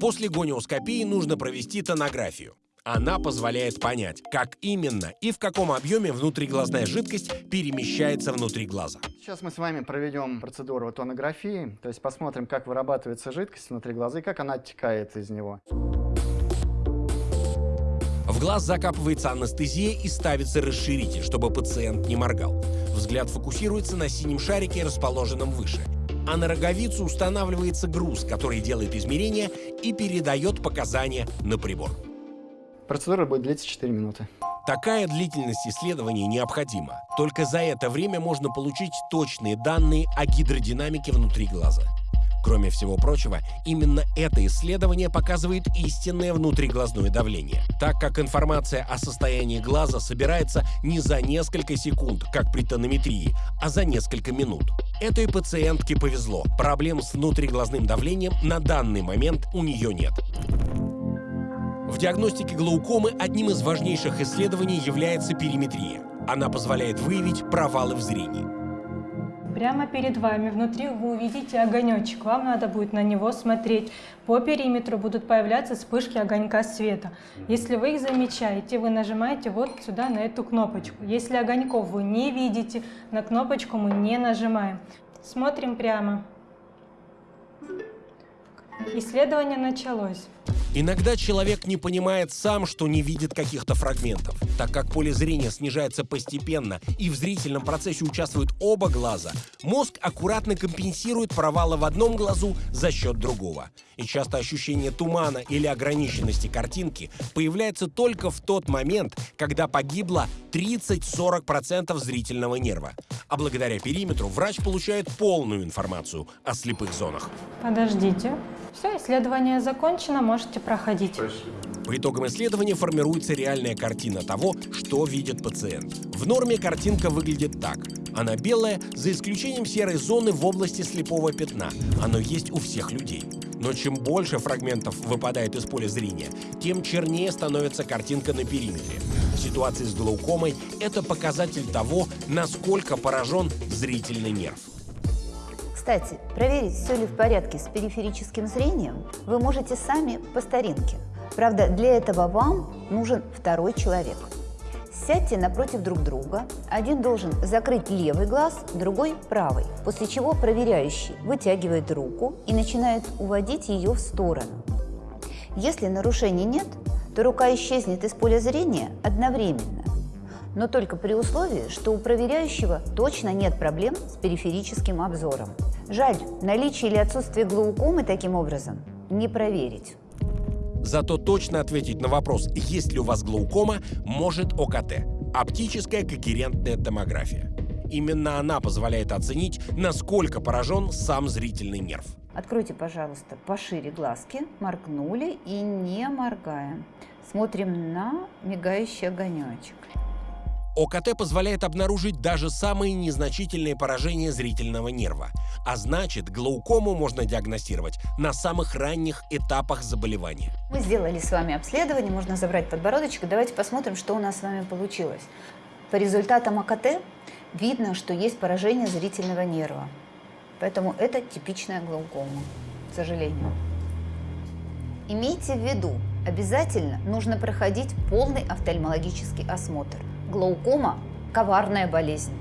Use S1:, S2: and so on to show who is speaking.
S1: После гониоскопии нужно провести тонографию. Она позволяет понять, как именно и в каком объеме внутриглазная жидкость перемещается внутри глаза.
S2: Сейчас мы с вами проведем процедуру тонографии, то есть посмотрим, как вырабатывается жидкость внутри глаза и как она оттекает из него.
S1: В глаз закапывается анестезия и ставится расширитель, чтобы пациент не моргал. Взгляд фокусируется на синем шарике, расположенном выше. А на роговицу устанавливается груз, который делает измерения и передает показания на прибор.
S2: Процедура будет длиться 4 минуты.
S1: Такая длительность исследований необходима. Только за это время можно получить точные данные о гидродинамике внутри глаза. Кроме всего прочего, именно это исследование показывает истинное внутриглазное давление, так как информация о состоянии глаза собирается не за несколько секунд, как при тонометрии, а за несколько минут. Этой пациентке повезло. Проблем с внутриглазным давлением на данный момент у нее нет. В диагностике глаукомы одним из важнейших исследований является периметрия. Она позволяет выявить провалы в зрении.
S3: Прямо перед вами внутри вы увидите огонечек. Вам надо будет на него смотреть. По периметру будут появляться вспышки огонька света. Если вы их замечаете, вы нажимаете вот сюда на эту кнопочку. Если огоньков вы не видите, на кнопочку мы не нажимаем. Смотрим прямо. Исследование началось.
S1: Иногда человек не понимает сам, что не видит каких-то фрагментов. Так как поле зрения снижается постепенно и в зрительном процессе участвуют оба глаза, мозг аккуратно компенсирует провалы в одном глазу за счет другого. И часто ощущение тумана или ограниченности картинки появляется только в тот момент, когда погибло 30-40% зрительного нерва. А благодаря периметру врач получает полную информацию о слепых зонах.
S3: Подождите. Все, исследование закончено, можете проходить.
S1: По итогам исследования формируется реальная картина того, что видит пациент. В норме картинка выглядит так. Она белая, за исключением серой зоны в области слепого пятна. Оно есть у всех людей. Но чем больше фрагментов выпадает из поля зрения, тем чернее становится картинка на периметре. В ситуации с глаукомой это показатель того, насколько поражен зрительный нерв.
S4: Кстати, проверить, все ли в порядке с периферическим зрением, вы можете сами по старинке. Правда, для этого вам нужен второй человек. Сядьте напротив друг друга. Один должен закрыть левый глаз, другой – правый. После чего проверяющий вытягивает руку и начинает уводить ее в сторону. Если нарушений нет, то рука исчезнет из поля зрения одновременно но только при условии, что у проверяющего точно нет проблем с периферическим обзором. Жаль, наличие или отсутствие глаукомы таким образом не проверить.
S1: Зато точно ответить на вопрос, есть ли у вас глаукома, может ОКТ – оптическая когерентная томография. Именно она позволяет оценить, насколько поражен сам зрительный нерв.
S4: Откройте, пожалуйста, пошире глазки, моргнули и не моргаем. Смотрим на мигающий огонечек.
S1: ОКТ позволяет обнаружить даже самые незначительные поражения зрительного нерва. А значит, глаукому можно диагностировать на самых ранних этапах заболевания.
S4: Мы сделали с вами обследование, можно забрать подбородочек. Давайте посмотрим, что у нас с вами получилось. По результатам АКТ видно, что есть поражение зрительного нерва. Поэтому это типичная глаукома, к сожалению. Имейте в виду, обязательно нужно проходить полный офтальмологический осмотр. Глаукома – коварная болезнь.